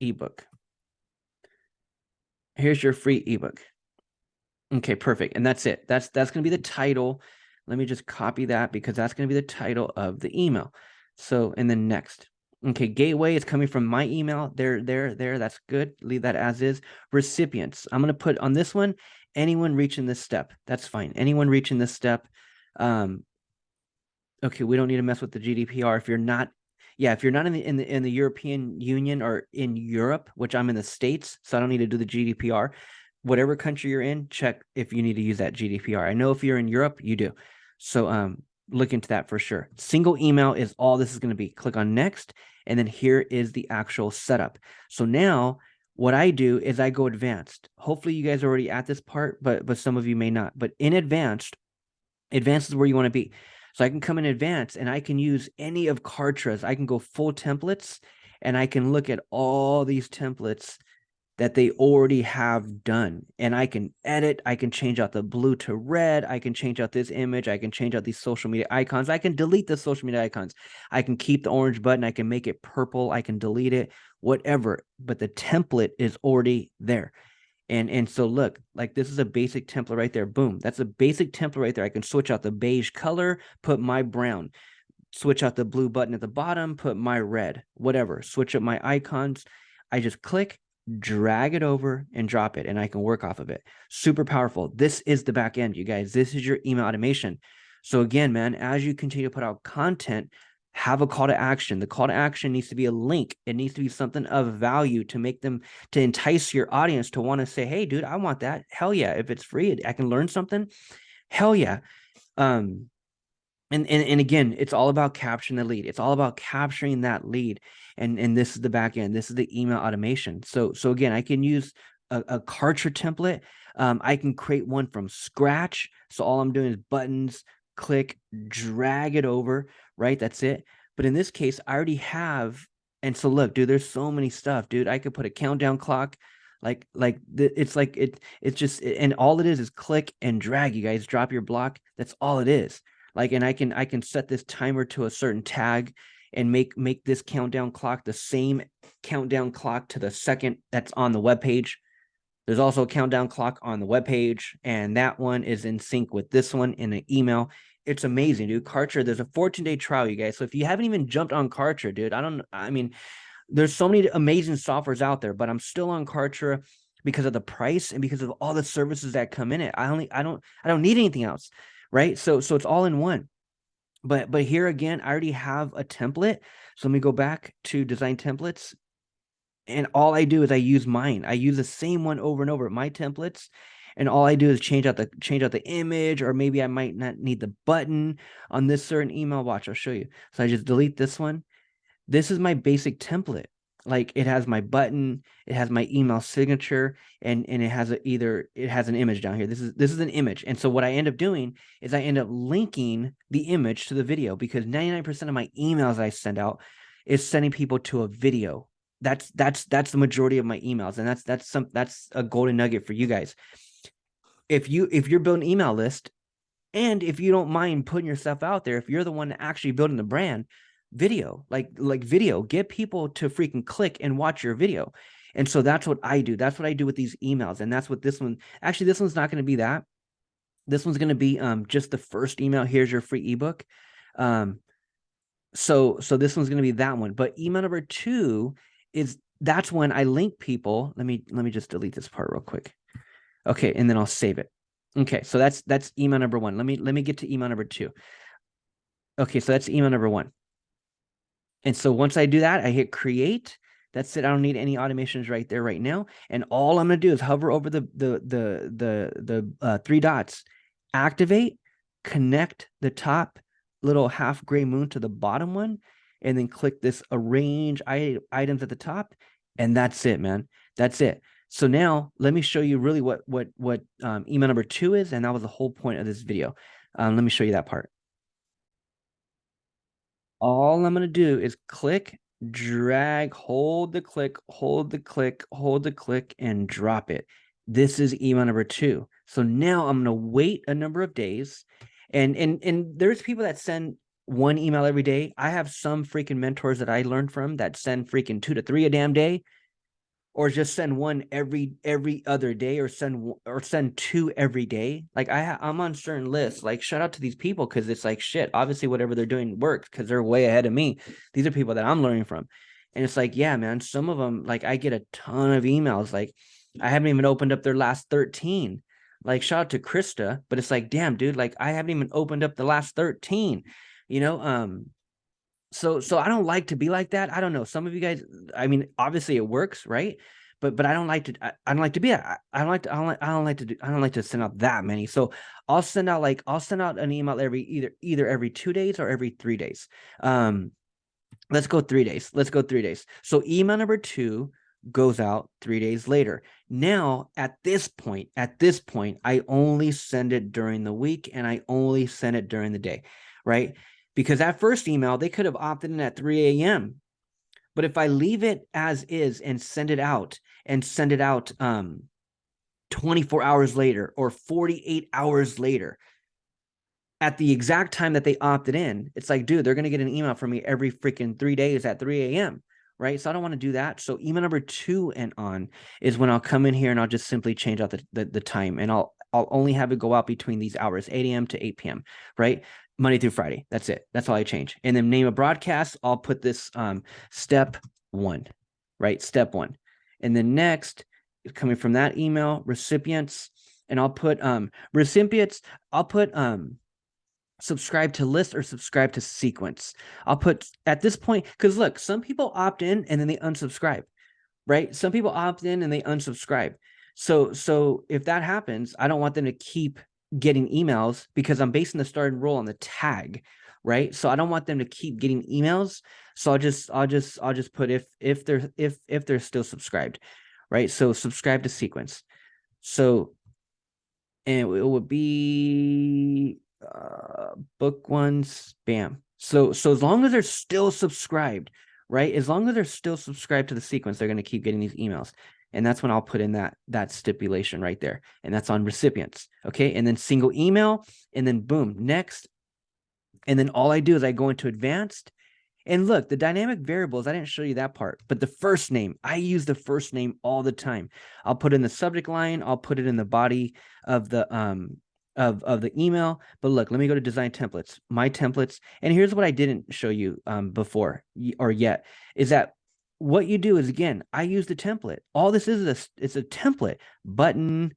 ebook. Here's your free ebook. Okay, perfect. And that's it. That's, that's going to be the title. Let me just copy that because that's going to be the title of the email. So, and then next. Okay, gateway is coming from my email. There, there, there. That's good. Leave that as is. Recipients. I'm going to put on this one, anyone reaching this step. That's fine. Anyone reaching this step. Um, okay, we don't need to mess with the GDPR. If you're not, yeah, if you're not in the, in the, in the European Union or in Europe, which I'm in the States, so I don't need to do the GDPR. Whatever country you're in, check if you need to use that GDPR. I know if you're in Europe, you do. So um, look into that for sure. Single email is all this is going to be. Click on next and then here is the actual setup. So now what I do is I go advanced. Hopefully you guys are already at this part, but but some of you may not. But in advanced, advanced is where you want to be. So I can come in advance and I can use any of Kartra's. I can go full templates and I can look at all these templates that they already have done and I can edit, I can change out the blue to red, I can change out this image, I can change out these social media icons, I can delete the social media icons, I can keep the orange button, I can make it purple, I can delete it, whatever, but the template is already there. And, and so look, like this is a basic template right there. Boom. That's a basic template right there. I can switch out the beige color, put my brown, switch out the blue button at the bottom, put my red, whatever, switch up my icons. I just click drag it over and drop it and I can work off of it. Super powerful. This is the back end, you guys. This is your email automation. So again, man, as you continue to put out content, have a call to action. The call to action needs to be a link. It needs to be something of value to make them to entice your audience to want to say, "Hey, dude, I want that." Hell yeah! If it's free, I can learn something. Hell yeah! Um, and, and and again, it's all about capturing the lead. It's all about capturing that lead. And and this is the back end. This is the email automation. So so again, I can use a, a template. Um, I can create one from scratch. So all I'm doing is buttons, click, drag it over, right? That's it. But in this case, I already have. And so look, dude, there's so many stuff, dude. I could put a countdown clock like like it's like it it's just and all it is is click and drag you guys drop your block that's all it is like and i can i can set this timer to a certain tag and make make this countdown clock the same countdown clock to the second that's on the web page there's also a countdown clock on the web page and that one is in sync with this one in an email it's amazing dude kartra there's a 14 day trial you guys so if you haven't even jumped on kartra dude i don't i mean there's so many amazing softwares out there but i'm still on kartra because of the price and because of all the services that come in it i only i don't i don't need anything else right? So, so it's all in one. But, but here again, I already have a template. So let me go back to design templates. And all I do is I use mine. I use the same one over and over, my templates. And all I do is change out the change out the image, or maybe I might not need the button on this certain email. Watch, I'll show you. So I just delete this one. This is my basic template like it has my button it has my email signature and and it has a, either it has an image down here this is this is an image and so what i end up doing is i end up linking the image to the video because 99 percent of my emails i send out is sending people to a video that's that's that's the majority of my emails and that's that's some that's a golden nugget for you guys if you if you're building email list and if you don't mind putting yourself out there if you're the one actually building the brand video, like like video, get people to freaking click and watch your video. And so that's what I do. That's what I do with these emails. And that's what this one, actually, this one's not going to be that. This one's going to be um, just the first email. Here's your free ebook. Um, so, so this one's going to be that one. But email number two is that's when I link people. Let me, let me just delete this part real quick. Okay. And then I'll save it. Okay. So that's, that's email number one. Let me, let me get to email number two. Okay. So that's email number one. And so once I do that, I hit create. That's it. I don't need any automations right there right now. And all I'm going to do is hover over the the the the the uh, three dots, activate, connect the top little half gray moon to the bottom one, and then click this arrange items at the top. And that's it, man. That's it. So now let me show you really what what what um, email number two is, and that was the whole point of this video. Um, let me show you that part. All I'm going to do is click, drag, hold the click, hold the click, hold the click, and drop it. This is email number two. So now I'm going to wait a number of days. And, and, and there's people that send one email every day. I have some freaking mentors that I learned from that send freaking two to three a damn day or just send one every every other day or send or send two every day? Like i i'm on certain lists like shout out to these people because it's like shit obviously whatever they're doing works because they're way ahead of me. These are people that i'm learning from. And it's like yeah man some of them like i get a ton of emails like i haven't even opened up their last 13 like shout out to krista but it's like damn dude like i haven't even opened up the last 13 you know um so so i don't like to be like that i don't know some of you guys i mean obviously it works right but but i don't like to i, I don't like to be I, I don't like to I don't like I don't like to do I don't like to send out that many. So I'll send out like I'll send out an email every either either every two days or every three days. Um let's go three days. Let's go three days. So email number two goes out three days later. Now at this point, at this point, I only send it during the week and I only send it during the day, right? Because that first email, they could have opted in at 3 a.m. But if I leave it as is and send it out and send it out um, 24 hours later or 48 hours later, at the exact time that they opted in, it's like, dude, they're going to get an email from me every freaking three days at 3 a.m. Right. So I don't want to do that. So email number two and on is when I'll come in here and I'll just simply change out the, the, the time and I'll I'll only have it go out between these hours, 8 a.m. to 8 p.m. Right. Monday through Friday. That's it. That's all I change. And then name a broadcast. I'll put this um, step one, right? Step one. And then next, coming from that email, recipients, and I'll put um, recipients, I'll put um, subscribe to list or subscribe to sequence. I'll put at this point, because look, some people opt in and then they unsubscribe, right? Some people opt in and they unsubscribe. So, so if that happens, I don't want them to keep getting emails because I'm basing the start and on the tag, right? So I don't want them to keep getting emails. So I'll just I'll just I'll just put if if they're if if they're still subscribed, right? So subscribe to sequence. So and it would be uh, book ones, bam. So so as long as they're still subscribed, right? As long as they're still subscribed to the sequence, they're going to keep getting these emails and that's when I'll put in that that stipulation right there. And that's on recipients okay? And then single email and then boom next. And then all I do is I go into advanced. And look the dynamic variables I didn't show you that part but the first name I use the first name all the time. I'll put in the subject line I'll put it in the body of the um of of the email. But look let me go to design templates my templates. And here's what I didn't show you um before or yet is that what you do is again, I use the template. All this is, is a, it's a template button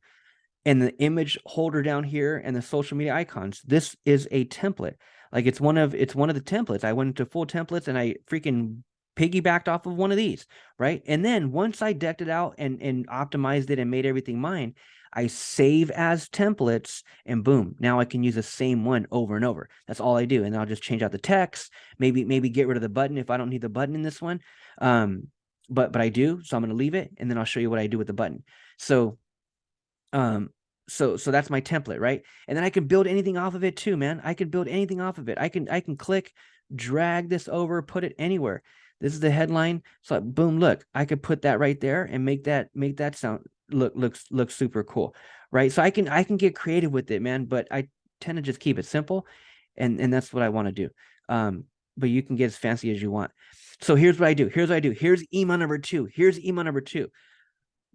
and the image holder down here and the social media icons. This is a template. Like it's one of it's one of the templates. I went into full templates and I freaking piggybacked off of one of these, right? And then once I decked it out and and optimized it and made everything mine, I save as templates and boom, now I can use the same one over and over. That's all I do. And I'll just change out the text, maybe, maybe get rid of the button if I don't need the button in this one. Um, but, but I do, so I'm going to leave it and then I'll show you what I do with the button. So, um, so, so that's my template, right? And then I can build anything off of it too, man. I can build anything off of it. I can, I can click, drag this over, put it anywhere. This is the headline. So boom, look, I could put that right there and make that, make that sound look looks looks super cool right so i can i can get creative with it man but i tend to just keep it simple and and that's what i want to do um but you can get as fancy as you want so here's what i do here's what i do here's email number two here's email number two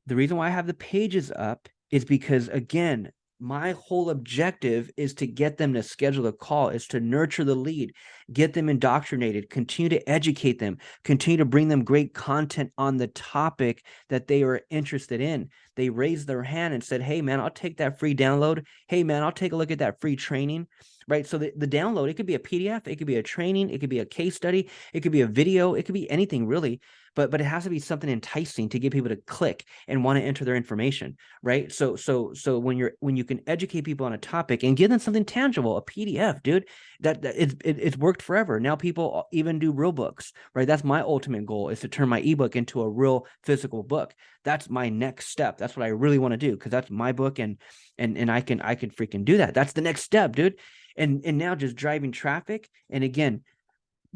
the reason why i have the pages up is because again my whole objective is to get them to schedule a call is to nurture the lead get them indoctrinated continue to educate them continue to bring them great content on the topic that they are interested in. They raised their hand and said hey man i'll take that free download. Hey man i'll take a look at that free training right so the, the download it could be a pdf it could be a training it could be a case study it could be a video it could be anything really but but it has to be something enticing to get people to click and want to enter their information right so so so when you're when you can educate people on a topic and give them something tangible a pdf dude that, that it's it, it's worked forever. Now people even do real books, right? That's my ultimate goal is to turn my ebook into a real physical book. That's my next step. That's what I really want to do because that's my book and and and I can I can freaking do that. That's the next step, dude. And and now just driving traffic and again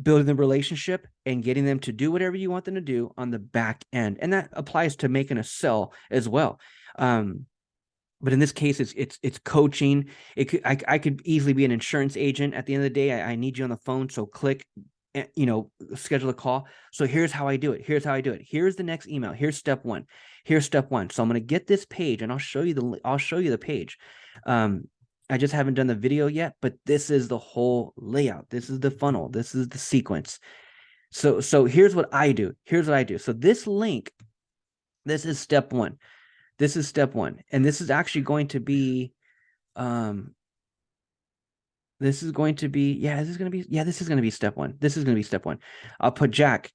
building the relationship and getting them to do whatever you want them to do on the back end. And that applies to making a sell as well. Um, but in this case, it's it's it's coaching. It could I, I could easily be an insurance agent. At the end of the day, I, I need you on the phone. So click, eh, you know, schedule a call. So here's how I do it. Here's how I do it. Here's the next email. Here's step one. Here's step one. So I'm going to get this page and I'll show you the I'll show you the page. Um, I just haven't done the video yet, but this is the whole layout. This is the funnel. This is the sequence. So so here's what I do. Here's what I do. So this link, this is step one. This is step one. And this is actually going to be, um, this is going to be, yeah, this is going to be, yeah, this is going to be step one. This is going to be step one. I'll put Jack.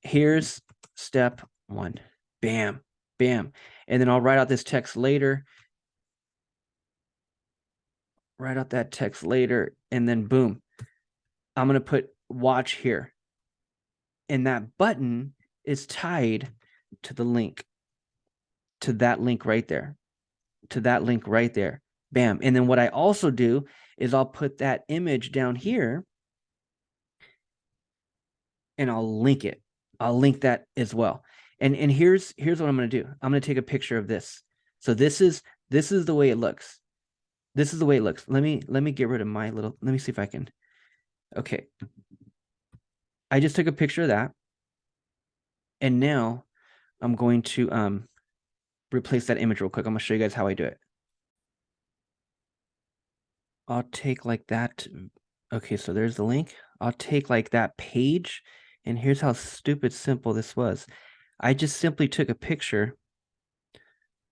Here's step one. Bam, bam. And then I'll write out this text later. Write out that text later. And then boom, I'm going to put watch here. And that button is tied to the link to that link right there, to that link right there. Bam. And then what I also do is I'll put that image down here and I'll link it. I'll link that as well. And and here's here's what I'm going to do. I'm going to take a picture of this. So this is this is the way it looks. This is the way it looks. Let me let me get rid of my little let me see if I can. Okay. I just took a picture of that. And now I'm going to um replace that image real quick. I'm gonna show you guys how I do it. I'll take like that. Okay, so there's the link. I'll take like that page and here's how stupid simple this was. I just simply took a picture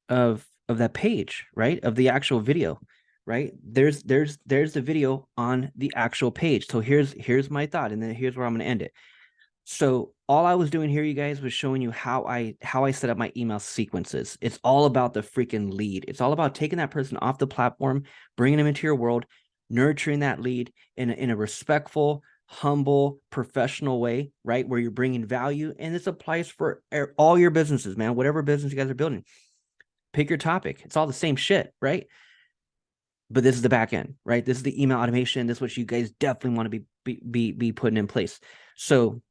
of of that page, right? Of the actual video, right? There's there's there's the video on the actual page. So here's here's my thought and then here's where I'm going to end it. So all I was doing here, you guys, was showing you how I how I set up my email sequences. It's all about the freaking lead. It's all about taking that person off the platform, bringing them into your world, nurturing that lead in a, in a respectful, humble, professional way, right? Where you're bringing value, and this applies for all your businesses, man. Whatever business you guys are building, pick your topic. It's all the same shit, right? But this is the back end, right? This is the email automation. This is what you guys definitely want to be be be, be putting in place. So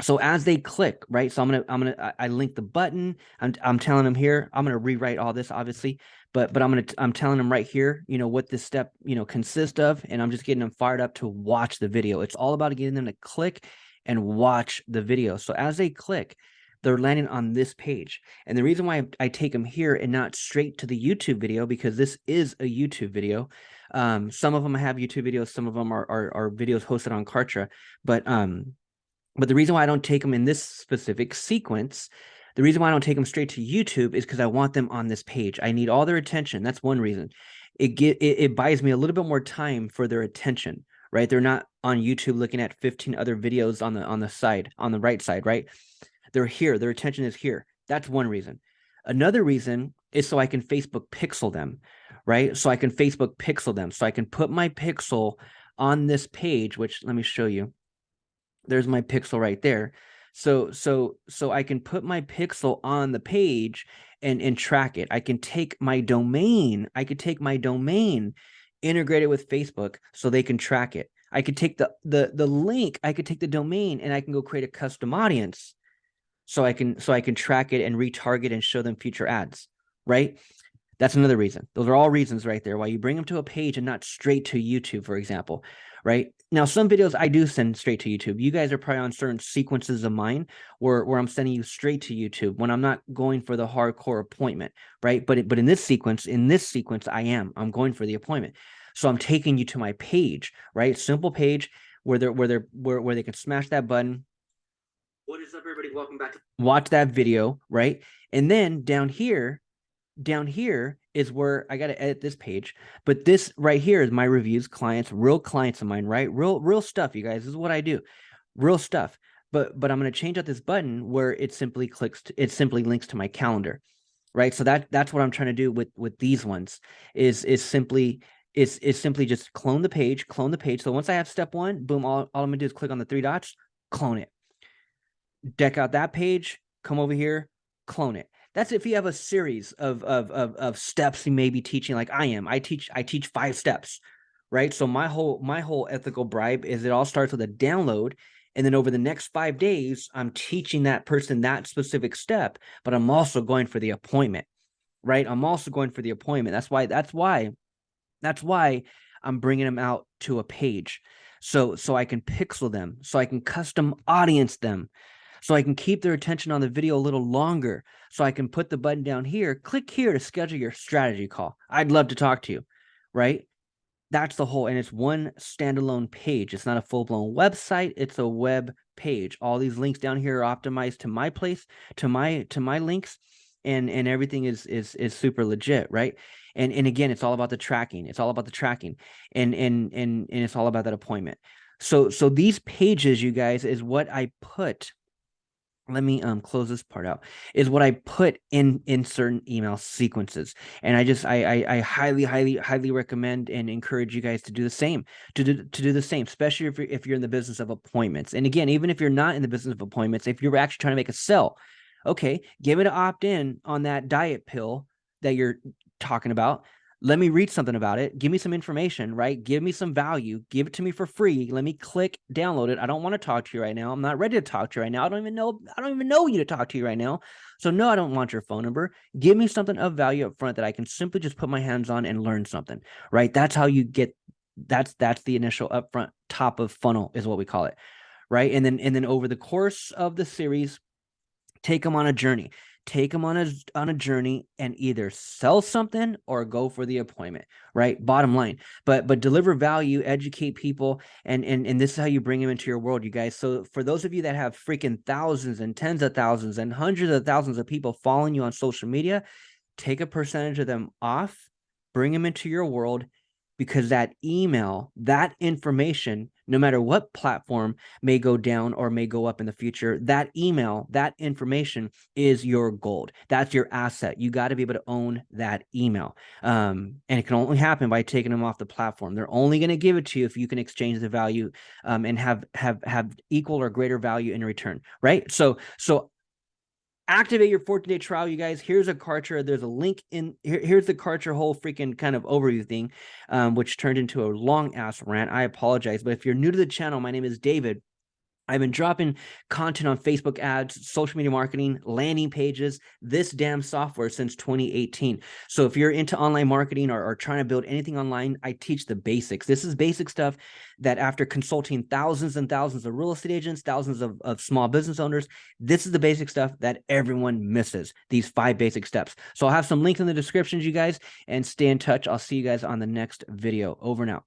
so as they click right so i'm gonna i'm gonna i, link the button I'm, I'm telling them here i'm gonna rewrite all this obviously but but i'm gonna i'm telling them right here you know what this step you know consists of and i'm just getting them fired up to watch the video it's all about getting them to click and watch the video so as they click they're landing on this page and the reason why i take them here and not straight to the youtube video because this is a youtube video um some of them have youtube videos some of them are are, are videos hosted on kartra but um but the reason why I don't take them in this specific sequence, the reason why I don't take them straight to YouTube is because I want them on this page. I need all their attention. That's one reason. It get it, it buys me a little bit more time for their attention, right? They're not on YouTube looking at 15 other videos on the on the side, on the right side, right? They're here. Their attention is here. That's one reason. Another reason is so I can Facebook pixel them, right? So I can Facebook pixel them. So I can put my pixel on this page, which let me show you there's my pixel right there. So, so, so I can put my pixel on the page and, and track it. I can take my domain. I could take my domain, integrate it with Facebook so they can track it. I could take the, the, the link, I could take the domain and I can go create a custom audience so I can, so I can track it and retarget and show them future ads, right? That's another reason. Those are all reasons right there why you bring them to a page and not straight to YouTube, for example, right? Now, some videos I do send straight to YouTube. You guys are probably on certain sequences of mine where, where I'm sending you straight to YouTube when I'm not going for the hardcore appointment, right? But, but in this sequence, in this sequence, I am. I'm going for the appointment. So I'm taking you to my page, right? Simple page where they're where they're where, where they can smash that button. What is up, everybody? Welcome back to watch that video, right? And then down here, down here is where I got to edit this page. But this right here is my reviews, clients, real clients of mine, right? Real, real stuff, you guys. This is what I do. Real stuff. But but I'm going to change out this button where it simply clicks to, it simply links to my calendar. Right. So that that's what I'm trying to do with with these ones is is simply is is simply just clone the page, clone the page. So once I have step one, boom, all, all I'm gonna do is click on the three dots, clone it. Deck out that page, come over here, clone it. That's if you have a series of, of, of, of steps you may be teaching like I am. I teach, I teach five steps, right? So my whole, my whole ethical bribe is it all starts with a download. And then over the next five days, I'm teaching that person that specific step, but I'm also going for the appointment, right? I'm also going for the appointment. That's why, that's why that's why I'm bringing them out to a page. So, so I can pixel them, so I can custom audience them, so I can keep their attention on the video a little longer. So I can put the button down here, click here to schedule your strategy call. I'd love to talk to you, right? That's the whole, and it's one standalone page. It's not a full blown website. It's a web page. All these links down here are optimized to my place, to my, to my links and, and everything is, is, is super legit, right? and and again it's all about the tracking it's all about the tracking and and and and it's all about that appointment so so these pages you guys is what i put let me um close this part out is what i put in in certain email sequences and i just i i, I highly highly highly recommend and encourage you guys to do the same to do to do the same especially if you're if you're in the business of appointments and again even if you're not in the business of appointments if you're actually trying to make a sell okay give it an opt-in on that diet pill that you're talking about let me read something about it. Give me some information right? Give me some value. Give it to me for free. Let me click download it. I don't want to talk to you right now. I'm not ready to talk to you right now. I don't even know i don't even know you to talk to you right now. So no i don't want your phone number. Give me something of value up front that i can simply just put my hands on and learn something right? That's how you get that's that's the initial upfront top of funnel is what we call it right? And then and then over the course of the series take them on a journey take them on a on a journey and either sell something or go for the appointment right? Bottom line. But but deliver value educate people and and and this is how you bring them into your world you guys. So for those of you that have freaking thousands and tens of thousands and hundreds of thousands of people following you on social media take a percentage of them off bring them into your world because that email, that information, no matter what platform may go down or may go up in the future, that email, that information is your gold. That's your asset. You got to be able to own that email. Um, and it can only happen by taking them off the platform. They're only going to give it to you if you can exchange the value um, and have have have equal or greater value in return, right? So so activate your 14 day trial you guys. Here's a kartra there's a link in here, here's the kartra whole freaking kind of overview thing um, which turned into a long ass rant. I apologize but if you're new to the channel my name is david I've been dropping content on Facebook ads, social media marketing, landing pages, this damn software since 2018. So if you're into online marketing or, or, trying to build anything online, I teach the basics. This is basic stuff that after consulting thousands and thousands of real estate agents, thousands of, of small business owners, this is the basic stuff that everyone misses, these five basic steps. So I'll have some links in the descriptions, you guys, and stay in touch. I'll see you guys on the next video. Over now.